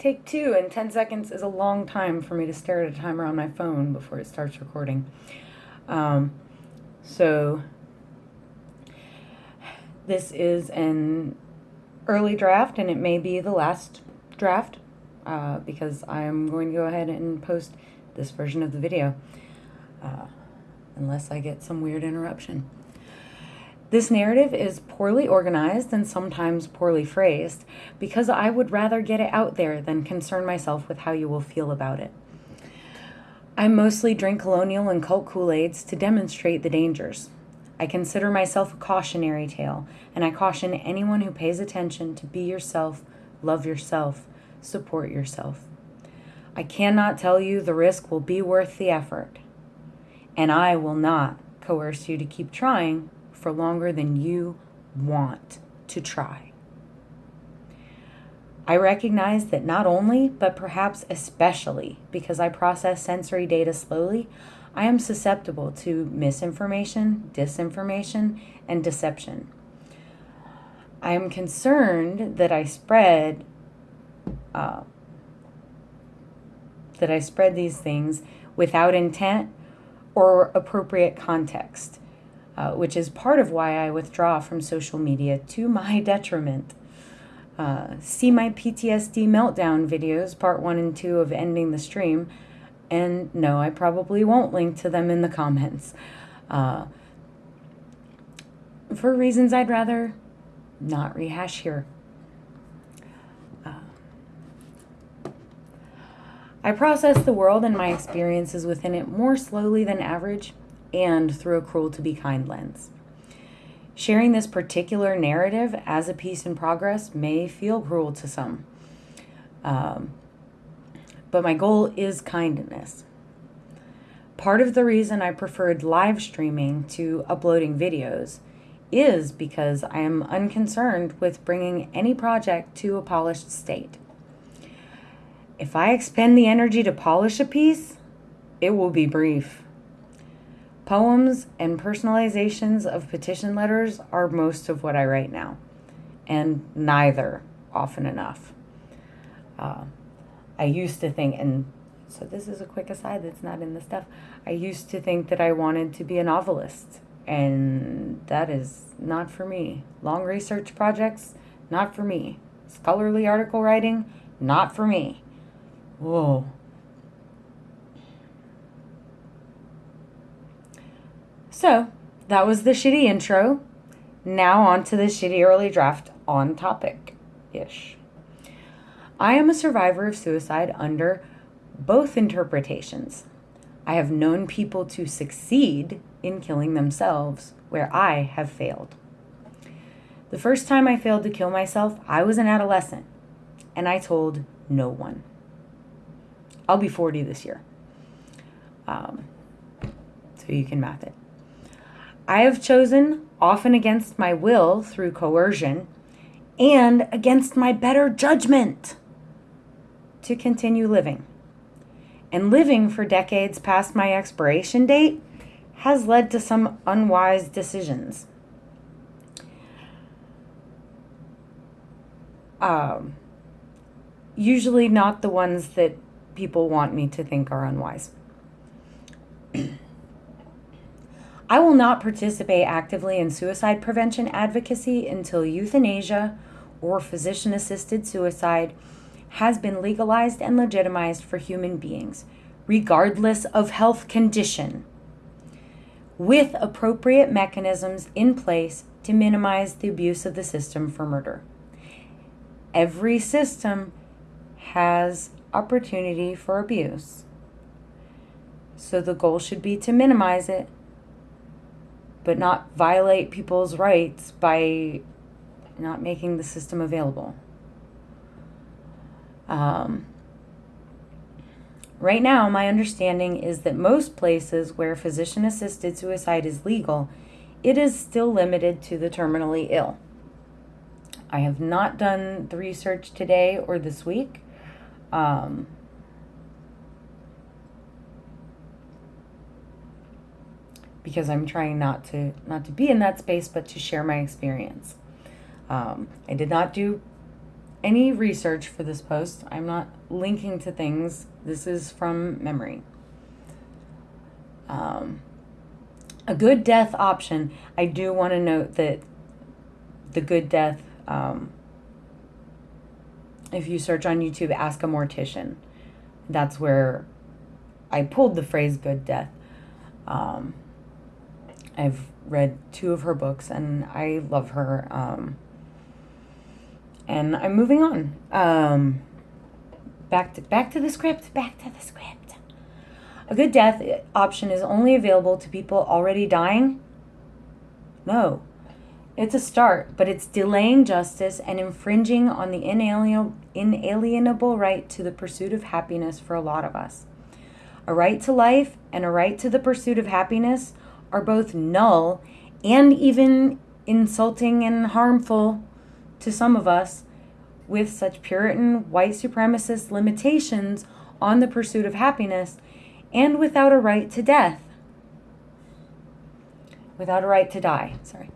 Take two, and 10 seconds is a long time for me to stare at a timer on my phone before it starts recording. Um, so, this is an early draft, and it may be the last draft uh, because I'm going to go ahead and post this version of the video uh, unless I get some weird interruption. This narrative is poorly organized and sometimes poorly phrased because I would rather get it out there than concern myself with how you will feel about it. I mostly drink colonial and cult Kool-Aids to demonstrate the dangers. I consider myself a cautionary tale, and I caution anyone who pays attention to be yourself, love yourself, support yourself. I cannot tell you the risk will be worth the effort, and I will not coerce you to keep trying for longer than you want to try. I recognize that not only, but perhaps especially because I process sensory data slowly, I am susceptible to misinformation, disinformation, and deception. I am concerned that I spread uh, that I spread these things without intent or appropriate context uh, which is part of why I withdraw from social media to my detriment. Uh, see my PTSD meltdown videos, part one and two of Ending the Stream, and no, I probably won't link to them in the comments. Uh, for reasons I'd rather not rehash here. Uh, I process the world and my experiences within it more slowly than average and through a cruel to be kind lens. Sharing this particular narrative as a piece in progress may feel cruel to some, um, but my goal is kindness. Part of the reason I preferred live streaming to uploading videos is because I am unconcerned with bringing any project to a polished state. If I expend the energy to polish a piece, it will be brief. Poems and personalizations of petition letters are most of what I write now, and neither often enough. Uh, I used to think, and so this is a quick aside that's not in the stuff. I used to think that I wanted to be a novelist, and that is not for me. Long research projects, not for me. Scholarly article writing, not for me. Whoa. So that was the shitty intro. Now on to the shitty early draft on topic ish. I am a survivor of suicide under both interpretations. I have known people to succeed in killing themselves where I have failed. The first time I failed to kill myself, I was an adolescent and I told no one. I'll be 40 this year. Um, so you can math it. I have chosen, often against my will through coercion, and against my better judgment, to continue living. And living for decades past my expiration date has led to some unwise decisions. Um, usually not the ones that people want me to think are unwise. I will not participate actively in suicide prevention advocacy until euthanasia or physician assisted suicide has been legalized and legitimized for human beings, regardless of health condition, with appropriate mechanisms in place to minimize the abuse of the system for murder. Every system has opportunity for abuse. So the goal should be to minimize it but not violate people's rights by not making the system available. Um, right now, my understanding is that most places where physician assisted suicide is legal, it is still limited to the terminally ill. I have not done the research today or this week. Um, because I'm trying not to not to be in that space, but to share my experience. Um, I did not do any research for this post. I'm not linking to things. This is from memory. Um, a good death option. I do want to note that the good death, um, if you search on YouTube, ask a mortician. That's where I pulled the phrase good death. Um, I've read two of her books and I love her. Um, and I'm moving on. Um, back to back to the script. Back to the script. A good death option is only available to people already dying. No, it's a start, but it's delaying justice and infringing on the inalienable, inalienable right to the pursuit of happiness for a lot of us. A right to life and a right to the pursuit of happiness are both null and even insulting and harmful to some of us with such Puritan white supremacist limitations on the pursuit of happiness and without a right to death. Without a right to die, sorry.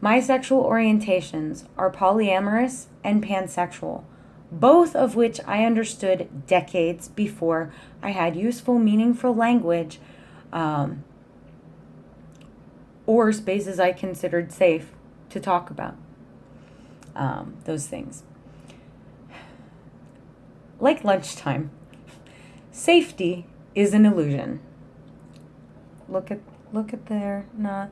My sexual orientations are polyamorous and pansexual, both of which I understood decades before I had useful, meaningful language um, or spaces I considered safe to talk about um, those things. Like lunchtime, safety is an illusion. Look at look at there, not.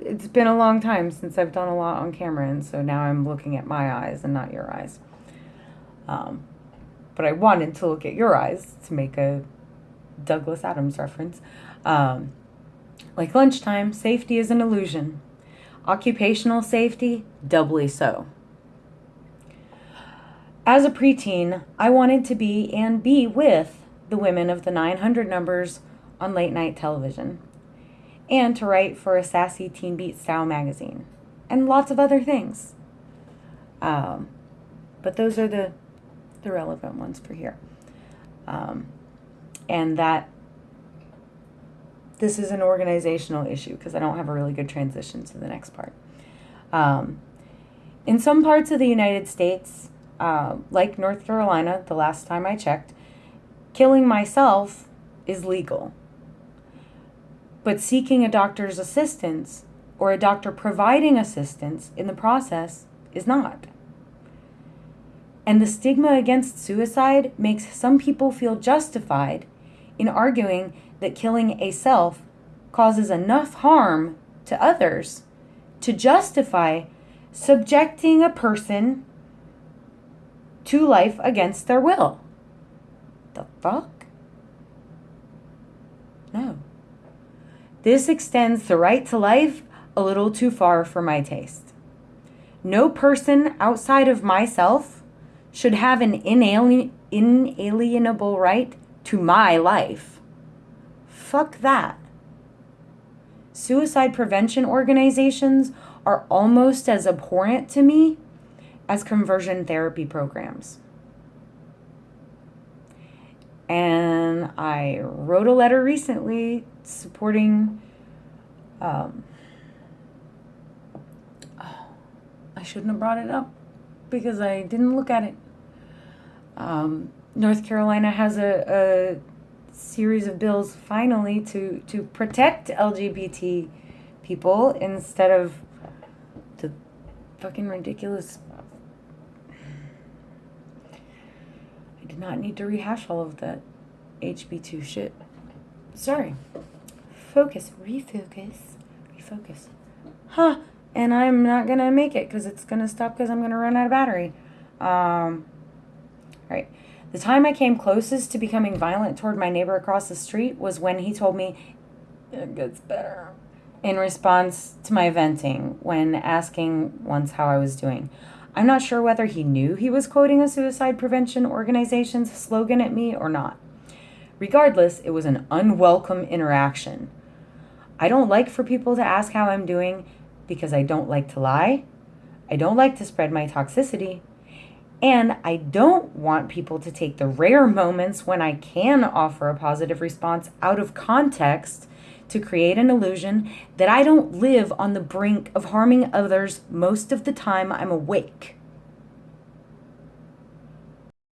It's been a long time since I've done a lot on camera, and so now I'm looking at my eyes and not your eyes. Um, but I wanted to look at your eyes to make a Douglas Adams reference. Um, like lunchtime, safety is an illusion. Occupational safety, doubly so. As a preteen, I wanted to be and be with the women of the 900 numbers on late night television, and to write for a sassy Teen Beat style magazine, and lots of other things. Um, but those are the, the relevant ones for here. Um, and that this is an organizational issue because I don't have a really good transition to the next part. Um, in some parts of the United States, uh, like North Carolina, the last time I checked, killing myself is legal. But seeking a doctor's assistance or a doctor providing assistance in the process is not. And the stigma against suicide makes some people feel justified in arguing that killing a self causes enough harm to others to justify subjecting a person to life against their will. The fuck? No. This extends the right to life a little too far for my taste. No person outside of myself should have an inalien- inalienable right to my life. Fuck that. Suicide prevention organizations are almost as abhorrent to me as conversion therapy programs. And I wrote a letter recently supporting. Um, I shouldn't have brought it up because I didn't look at it. Um, North Carolina has a, a series of bills finally to, to protect LGBT people instead of the fucking ridiculous. I did not need to rehash all of that HB2 shit. Sorry. Focus, refocus, refocus. Huh, and I'm not gonna make it because it's gonna stop because I'm gonna run out of battery. Um, all right. The time I came closest to becoming violent toward my neighbor across the street was when he told me, it gets better, in response to my venting when asking once how I was doing. I'm not sure whether he knew he was quoting a suicide prevention organization's slogan at me or not. Regardless, it was an unwelcome interaction. I don't like for people to ask how I'm doing because I don't like to lie. I don't like to spread my toxicity. And I don't want people to take the rare moments when I can offer a positive response out of context to create an illusion that I don't live on the brink of harming others most of the time I'm awake.